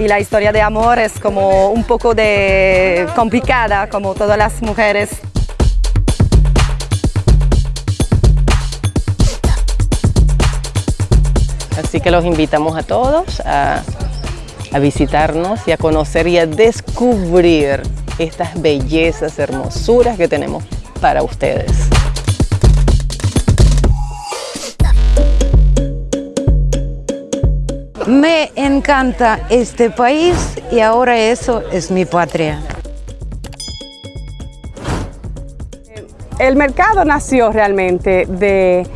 y la historia de amor es como un poco de complicada como todas las mujeres. Así que los invitamos a todos a, a visitarnos y a conocer y a descubrir estas bellezas, hermosuras que tenemos para ustedes. Me encanta este país y ahora eso es mi patria. El mercado nació realmente de,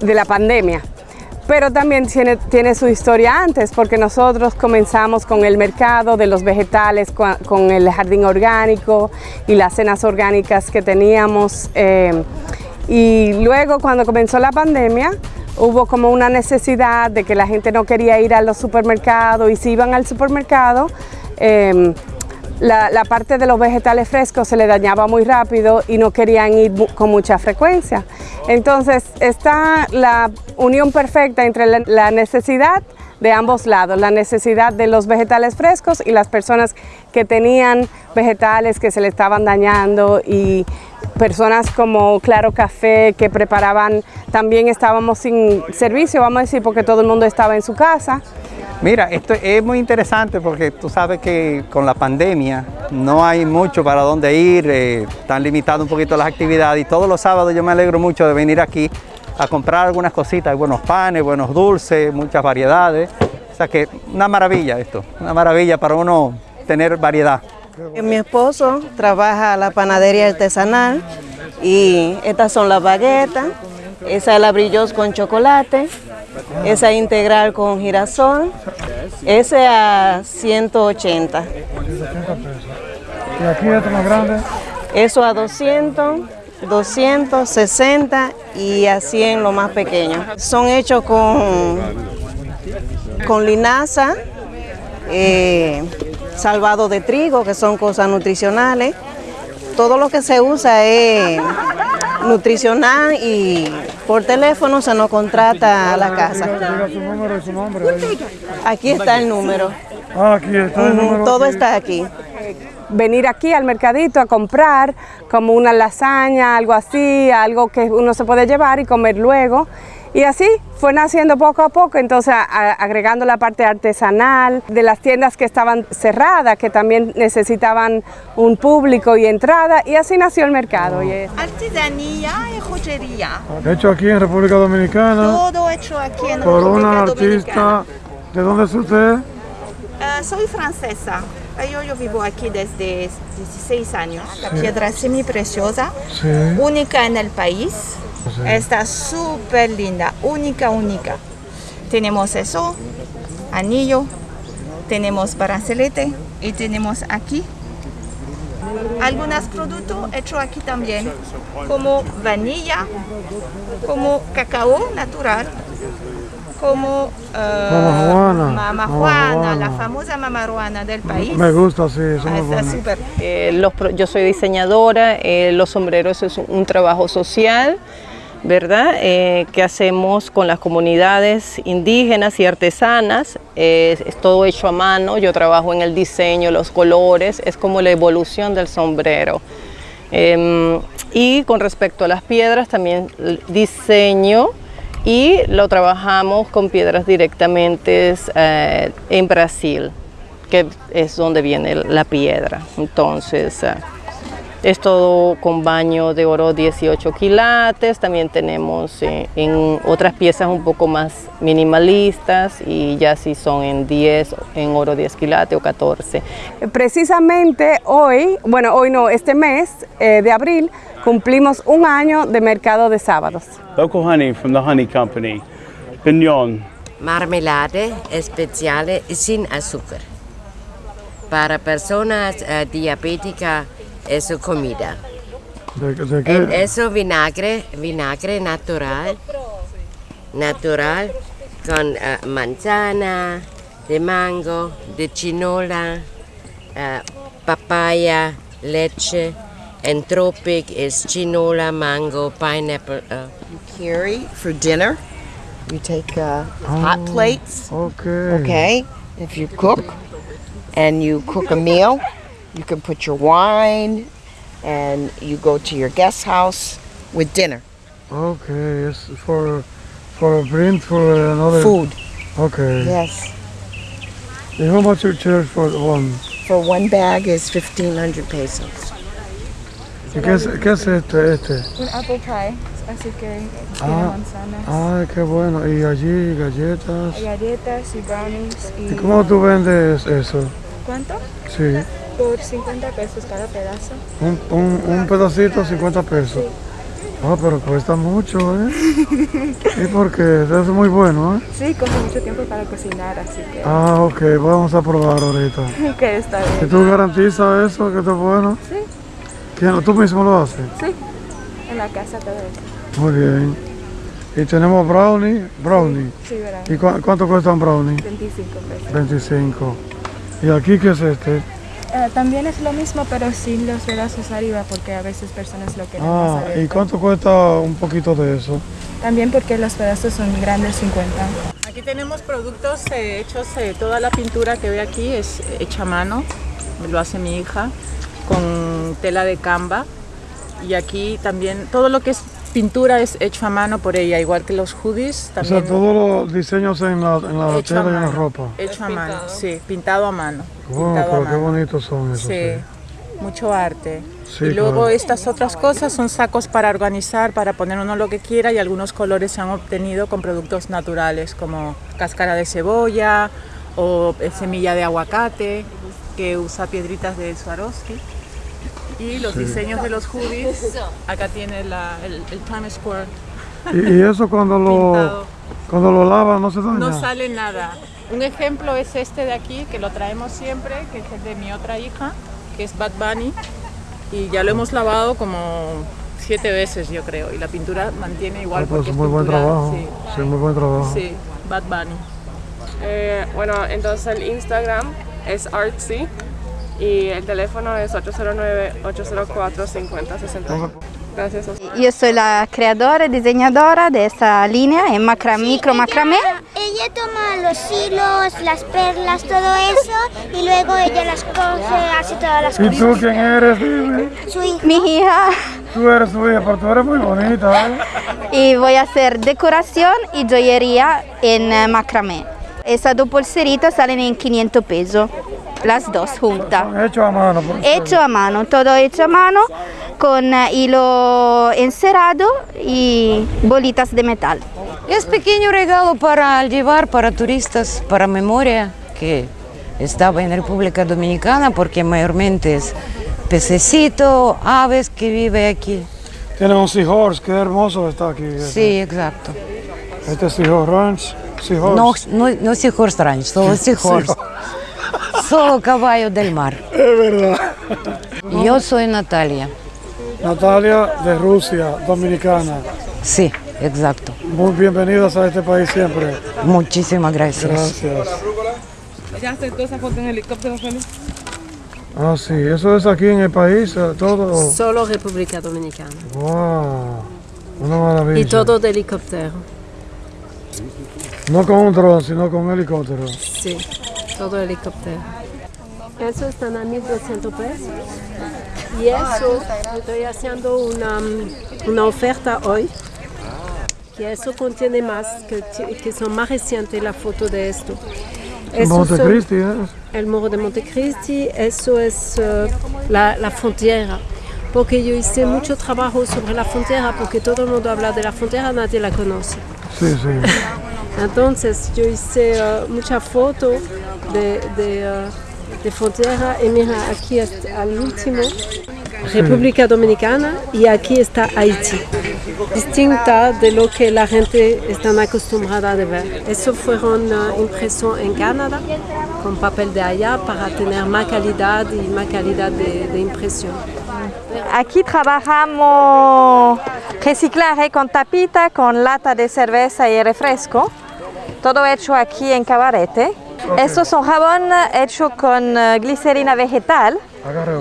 de la pandemia, pero también tiene, tiene, su historia antes, porque nosotros comenzamos con el mercado de los vegetales, con, el jardín orgánico y las cenas orgánicas que teníamos. Eh, y luego cuando comenzó la pandemia, hubo como una necesidad de que la gente no quería ir a los supermercados y si iban al supermercado, eh, la, parte de los vegetales frescos se le dañaba muy rápido y no querían ir con mucha frecuencia. Entonces está la unión perfecta entre la necesidad de ambos lados, la necesidad de los vegetales frescos y las personas que tenían vegetales que se le estaban dañando y personas como Claro Café que preparaban, también estábamos sin servicio, vamos a decir, porque todo el mundo estaba en su casa. Mira, esto es muy interesante porque tú sabes que con la pandemia no hay mucho para dónde ir, eh, están limitadas un poquito las actividades y todos los sábados yo me alegro mucho de venir aquí a comprar algunas cositas, buenos panes, buenos dulces, muchas variedades. O sea que una maravilla esto, una maravilla para uno tener variedad. Mi esposo trabaja la panadería artesanal y estas son las baguetas, esa es la brillos con chocolate, esa integral con girasol, ese a 180. ¿Y aquí esto más grande? Eso a 200. 260 y a 100 lo más pequeño. Son hechos con, con linaza, eh, salvado de trigo, que son cosas nutricionales. Todo lo que se usa es nutricional y por teléfono se nos contrata a la casa. Aquí está el número. Ah, aquí está el número. Todo está aquí venir aquí al mercadito a comprar como una lasaña, algo así, algo que uno se puede llevar y comer luego. Y así fue naciendo poco a poco, entonces a, agregando la parte artesanal de las tiendas que estaban cerradas, que también necesitaban un público y entrada, y así nació el mercado. Y es... Artesanía y joyería. Hecho aquí en República Dominicana. Todo hecho aquí en por República una artista. ¿De dónde es usted? Uh, soy francesa. Yo, yo, vivo aquí desde 16 años. La sí. piedra es semi preciosa, sí. única en el país. Sí. Está súper linda, única, única. Tenemos eso, anillo, tenemos brazalete y tenemos aquí algunos productos hechos aquí también, como vanilla, como cacao natural, como uh, Mama Juana, Mama Juana, la famosa Mama Juana del país. Me gusta, sí, son muy Está súper. Eh, los, yo soy diseñadora, eh, los sombreros es un trabajo social, ¿verdad? Eh, que hacemos con las comunidades indígenas y artesanas, es, es todo hecho a mano, yo trabajo en el diseño, los colores, es como la evolución del sombrero. Em, y con respecto a las piedras, también diseño y lo trabajamos con piedras directamente eh, en Brasil, que es donde viene la piedra. Entonces, eh, es todo con baño de oro 18 quilates, también tenemos eh, en otras piezas un poco más minimalistas y ya si son en 10, en oro 10 quilates o 14. Precisamente hoy, bueno hoy no, este mes eh, de abril, cumplimos un año de mercado de sábados. Local honey from the honey company, piñón. Marmelade especial sin azúcar. Para personas uh, diabéticas es su comida. ¿De, de qué? En eso vinagre, vinagre natural, natural, con uh, manzana, de mango, de chinola, uh, papaya, leche. En tropic is chinola, mango, pineapple. Uh. You carry for dinner. You take uh, hot plates. Okay. Okay. if you cook and you cook a meal, you can put your wine and you go to your guest house with dinner. Okay, it's for for a print for another Food. Okay. Yes. And how much you charge for one? For one bag is 1500 pesos. ¿Y qué es, qué es este? este? Un apple pie, así que tiene Ah, manzanas, ay, qué bueno. Y allí galletas. galletas y brownies. Y, ¿Y cómo tú vendes eso? ¿Cuánto? Sí. Por 50 pesos cada pedazo. Un, un, un pedacito, 50 pesos. Ah, pero cuesta mucho, ¿eh? ¿Y por qué? Es muy bueno, ¿eh? Sí, coge mucho tiempo para cocinar, así que... Ah, ok, vamos a probar ahorita. que está ¿Y tú garantizas eso, que está bueno? Sí, ¿Quién, ¿Tú mismo lo haces? sí. En la casa todo eso. Muy bien. Y tenemos brownie, brownie. Sí, verán. ¿Y cu- cuánto cuesta un brownie? 25 pesos. 25. ¿Y aquí qué es este? Eh, también es lo mismo, pero sin los pedazos arriba, porque a veces personas lo quieren Ah, más ¿y cuánto cuesta un poquito de eso? También porque los pedazos son grandes, 50. Aquí tenemos productos eh, hechos, eh, toda la pintura que ve aquí es hecha a mano, lo hace mi hija, con tela de camba. Y aquí también todo lo que es pintura es hecho a mano por ella, igual que los hoodies O también. sea, todos los diseños en la, en tela y en la mano, ropa. Hecho a mano, sí, pintado a mano. Wow, pintado a pero qué mano. bonitos son esos. Sí, sí. mucho arte. Sí, y luego claro. estas otras cosas son sacos para organizar, para poner uno lo que quiera y algunos colores se han obtenido con productos naturales como cáscara de cebolla o eh, semilla de aguacate que usa piedritas de Swarovski. Y los Sí. diseños de los hoodies, acá tiene la- el, el Times Square. Y, y eso cuando lo, cuando lo lavan no se daña. No sale nada. Un ejemplo es este de aquí, que lo traemos siempre, que es el de mi otra hija, que es Bad Bunny. Y ya lo hemos lavado como siete veces, yo creo. Y la pintura mantiene igual Ah, pues porque es muy buen pintura- trabajo. Sí, Sí, muy buen trabajo. sí, Bad Bunny. Eh, bueno, entonces el Instagram es artsy y el teléfono es 809-804-5060. Gracias a ustedes. Io sono la creadora e disegnadora di questa linea, è macra- micro macramé. Ella toma los hilos, las perlas, todo eso, y luego ella las coge, hace todas las ¿Y cosas. tú quién eres? Dime. Su hija. Mi hija. Tú eres su hija, pero tú eres muy bonita, ¿eh? Y voy a hacer decoración y joyería en eh, macramé. Esas dos pulseritas salen en 500 pesos, las dos juntas. Hecho a mano. por Hecho a mano, todo hecho a mano, con eh, hilo encerado y bolitas de metal. Es pequeño regalo para llevar para turistas, para memoria, que estaba en República Dominicana, porque mayormente es pececito, aves que vive aquí. Tiene un seahorse, qué hermoso está aquí. Sí, exacto. Este es Seahorse Ranch. Seahorse. No, no, no Seahorse Ranch, solo Seahorse. Solo caballo del mar. Es verdad. Yo soy Natalia. Natalia de Rusia, dominicana. Sí, exacto. Muy bienvenidas a este país siempre. Muchísimas gracias. Gracias. ¿Ya aceptó esa foto en helicóptero, Félix? Ah, sí, eso es aquí en el país, eh, todo. Solo República Dominicana. Wow, una maravilla. Y todo de helicóptero. No con un dron, sino con un helicóptero. Sí, todo helicóptero. Eso están a 1200 pesos. Y eso, estoy haciendo una, una oferta hoy. Que eso contiene más, que, son más recientes la foto de esto. Montecristi, ¿eh? El muro de Montecristi, eso es eh, la, la frontera. Porque yo hice mucho trabajo sobre la frontera, porque todo el mundo habla de la frontera, nadie la conoce. Sí, sí. Entonces yo hice eh, muchas fotos de, de, eh, de frontera y mira, aquí al último, República Dominicana y aquí está Haití. Distinta de lo que la gente está acostumbrada a ver. Eso fueron eh, impresos en Canadá con papel de allá para tener más calidad y más calidad de, de impresión. Aquí trabajamos reciclaje con tapita, con lata de cerveza y refresco. Todo hecho aquí en Cabarete. Estos son jabón hecho con eh, glicerina vegetal. Para acá.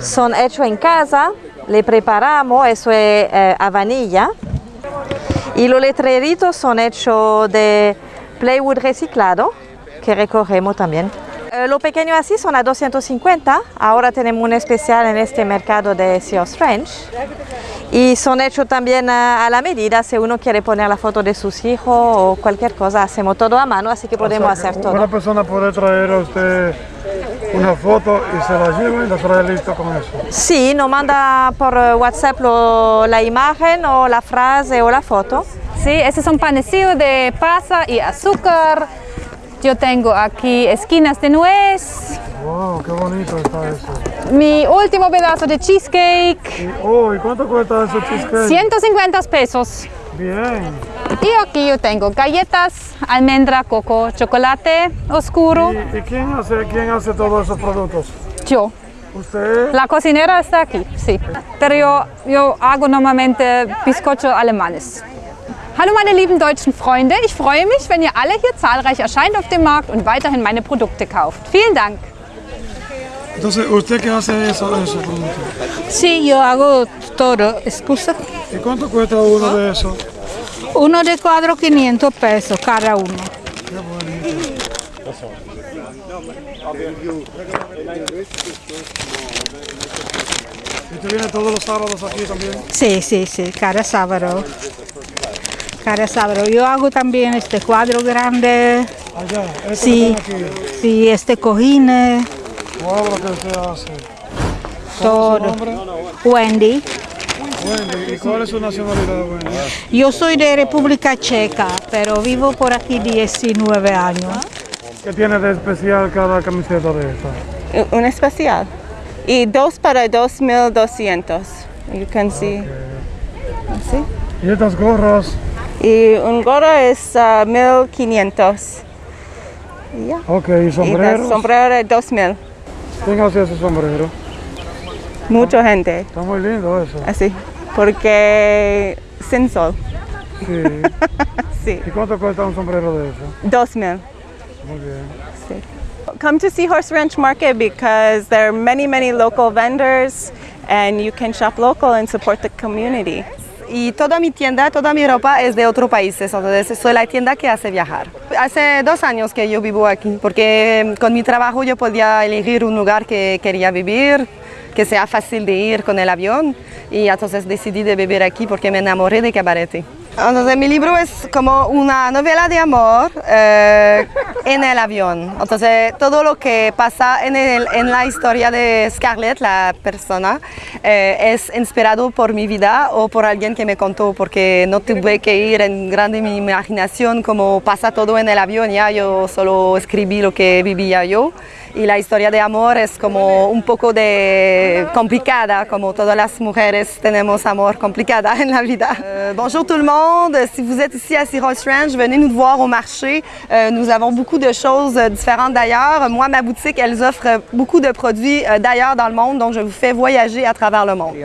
Son hechos en casa, le preparamos, eso es eh, a vanilla. Y los letreritos son hechos de plywood reciclado, que recorremos también. Eh, lo pequeño así son a 250, ahora tenemos un especial en este mercado de Sears French y son hechos también a, a la medida, si uno quiere poner la foto de sus hijos o cualquier cosa, hacemos todo a mano, así que podemos O sea, hacer que todo. Una persona puede traer a usted una foto y se la lleva y la trae listo con eso. Sí, nos manda por eh, WhatsApp lo- la imagen o la frase o la foto. Sí, estos son panecillos de pasa y azúcar. Yo tengo aquí esquinas de nuez, Wow, qué bonito está eso. mi último pedazo de cheesecake, Oh, ¿y cuánto cuesta ese cheesecake? 150 pesos. Bien. Y aquí yo tengo galletas, almendra, coco, chocolate oscuro. ¿Y quién hace, quién hace todos esos productos? Yo. ¿Usted? La cocinera está aquí, sí. Pero yo, yo hago normalmente bizcocho alemanes. Hallo meine lieben deutschen Freunde, ich freue mich, wenn ihr alle hier zahlreich erscheint auf dem Markt und weiterhin meine Produkte kauft. Vielen Dank. Entonces, ¿usted qué hace eso, productos? Sí, yo hago todo, excusa. ¿Y cuánto cuesta uno de esos? Uno de cuadro 500 pesos cada uno. ¿Y usted viene todos los sábados aquí también? Sí, sí, sí, cada sábado. Cada sábado. Yo hago también este cuadro grande. Allá, este Sí, que aquí. sí, este cojines, lo que usted hace. todo. ¿Cuál es su nombre? Wendy. Wendy. ¿Y cuál es su nacionalidad, Wendy? Yo soy de República Checa, pero vivo por aquí 19 años. ¿Qué tiene de especial cada camiseta de esta? Un especial. Y dos para 2.200. You can see. ¿Sí? ¿Y estas gorras? Y un gorro es ah, 1.500. Y ya. Ok, ¿y sombreros? sombrero es 2.000. ¿Quién hace ese sombrero? Mucha gente. Está muy lindo eso. Así. Porque sin sol. Sí. Sí. ¿Y cuánto cuesta un sombrero de eso? 2.000. Muy bien. Sí. Come to Seahorse Ranch Market because there are many, many local vendors and you can shop local and support the community. Y toda mi tienda, toda mi ropa es de otros países, entonces soy la tienda que hace viajar. Hace dos años que yo vivo aquí, porque con mi trabajo yo podía elegir un lugar que quería vivir, que sea fácil de ir con el avión, y entonces decidí de vivir aquí porque me enamoré de Cabarete. Entonces mi libro es como una novela de amor eh, en el avión. Entonces todo lo que pasa en, el- en la historia de Scarlett, la persona, eh, es inspirado por mi vida o por alguien que me contó, porque no tuve que ir en grande mi imaginación como pasa todo en el avión, ya yo solo escribí lo que vivía yo. Y la historia de amor es como un poco de complicada, como todas las mujeres tenemos amor complicada en la vida. Euh, bonjour tout le monde, si vous êtes ici à Seahorse Ranch, venez nous voir au marché. Euh, nous avons beaucoup de choses euh, différentes d'ailleurs. Moi, ma boutique, elles offrent beaucoup de produits euh, d'ailleurs dans le monde, donc je vous fais voyager à travers le monde.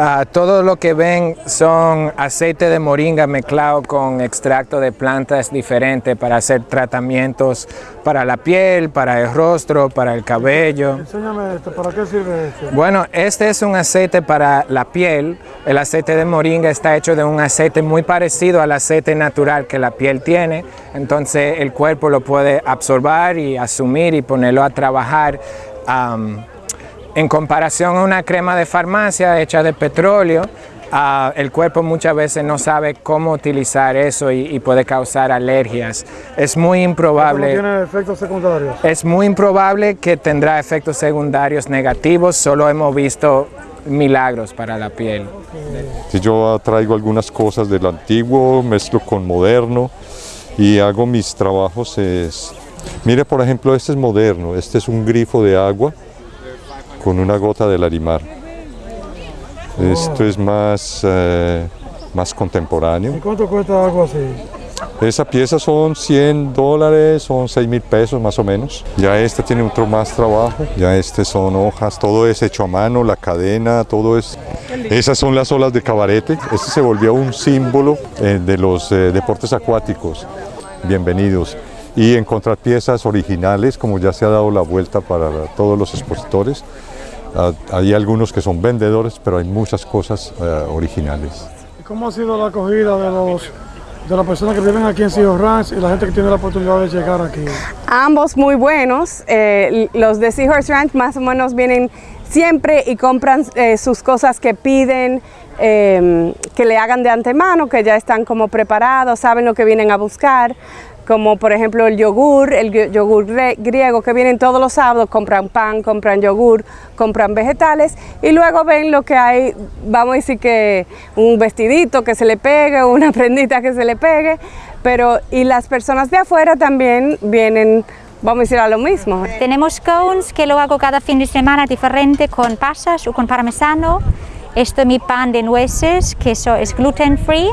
Ah, todo lo que ven son aceite de moringa mezclado con extracto de plantas diferentes para hacer tratamientos para la piel, para el rostro, para el cabello. Enséñame esto, ¿para qué sirve esto? Bueno, este es un aceite para la piel. El aceite de moringa está hecho de un aceite muy parecido al aceite natural que la piel tiene. Entonces el cuerpo lo puede absorber y asumir y ponerlo a trabajar. En comparación a una crema de farmacia hecha de petróleo, ah, el cuerpo muchas veces no sabe cómo utilizar eso y, y puede causar alergias. Es muy ¿No improbable. tiene efectos secundarios? Es muy improbable que tendrá efectos secundarios negativos, solo hemos visto milagros para la piel. Si yo traigo algunas cosas del antiguo, mezclo con moderno y hago mis trabajos. Es... Mire, por ejemplo, este es moderno. Este es un grifo de agua con una gota de larimar. Esto es más, eh, más contemporáneo. ¿Y cuánto cuesta algo así? Esa pieza son 100 dólares, son 6 mil pesos más o menos. Ya este tiene otro más trabajo, ya este son hojas, todo es hecho a mano, la cadena, todo es... Esas son las olas de cabarete, este se volvió un símbolo eh, de los eh, deportes acuáticos. Bienvenidos. Y encontrar piezas originales, como ya se ha dado la vuelta para todos los expositores. Ah, hay algunos que son vendedores, pero hay muchas cosas eh, originales. ¿Y cómo ha sido la acogida de los de las personas que viven aquí en Sea Ranch y la gente que tiene la oportunidad de llegar aquí? Ambos muy buenos. Eh, los de Seahorse Ranch más o menos vienen siempre y compran eh, sus cosas que piden, eh, que le hagan de antemano, que ya están como preparados, saben lo que vienen a buscar como por ejemplo el yogur, el yogur griego que vienen todos los sábados, compran pan, compran yogur, compran vegetales y luego ven lo que hay, vamos a decir que un vestidito que se le pegue, una prendita que se le pegue, pero y las personas de afuera también vienen Vamos a decir a lo mismo. Tenemos cones que lo hago cada fin de semana diferente con pasas o con parmesano. Esto es mi pan de nueces, que es gluten free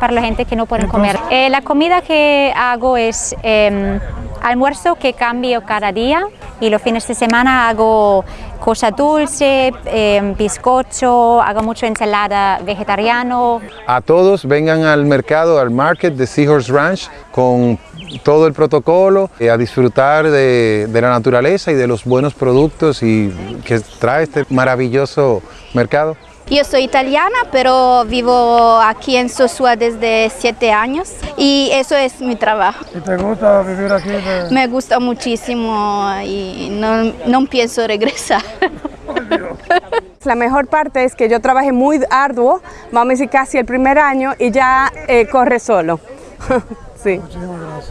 para la gente que no puede comer. Eh, la comida que hago es eh, almuerzo que cambio cada día y los fines de semana hago cosa dulce, eh, bizcocho, hago mucho ensalada vegetariano. A todos vengan al mercado, al market de Seahorse Ranch con todo el protocolo, a disfrutar de, de, la naturaleza y de los buenos productos y que trae este maravilloso mercado. Yo soy italiana, pero vivo aquí en Sosúa desde siete años y eso es mi trabajo. ¿Y te gusta vivir aquí? De... Me gusta muchísimo y no, no pienso regresar. La mejor parte es que yo trabajé muy arduo, vamos a decir casi el primer año y ya eh, corre solo. sí.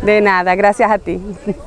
De nada, gracias a ti.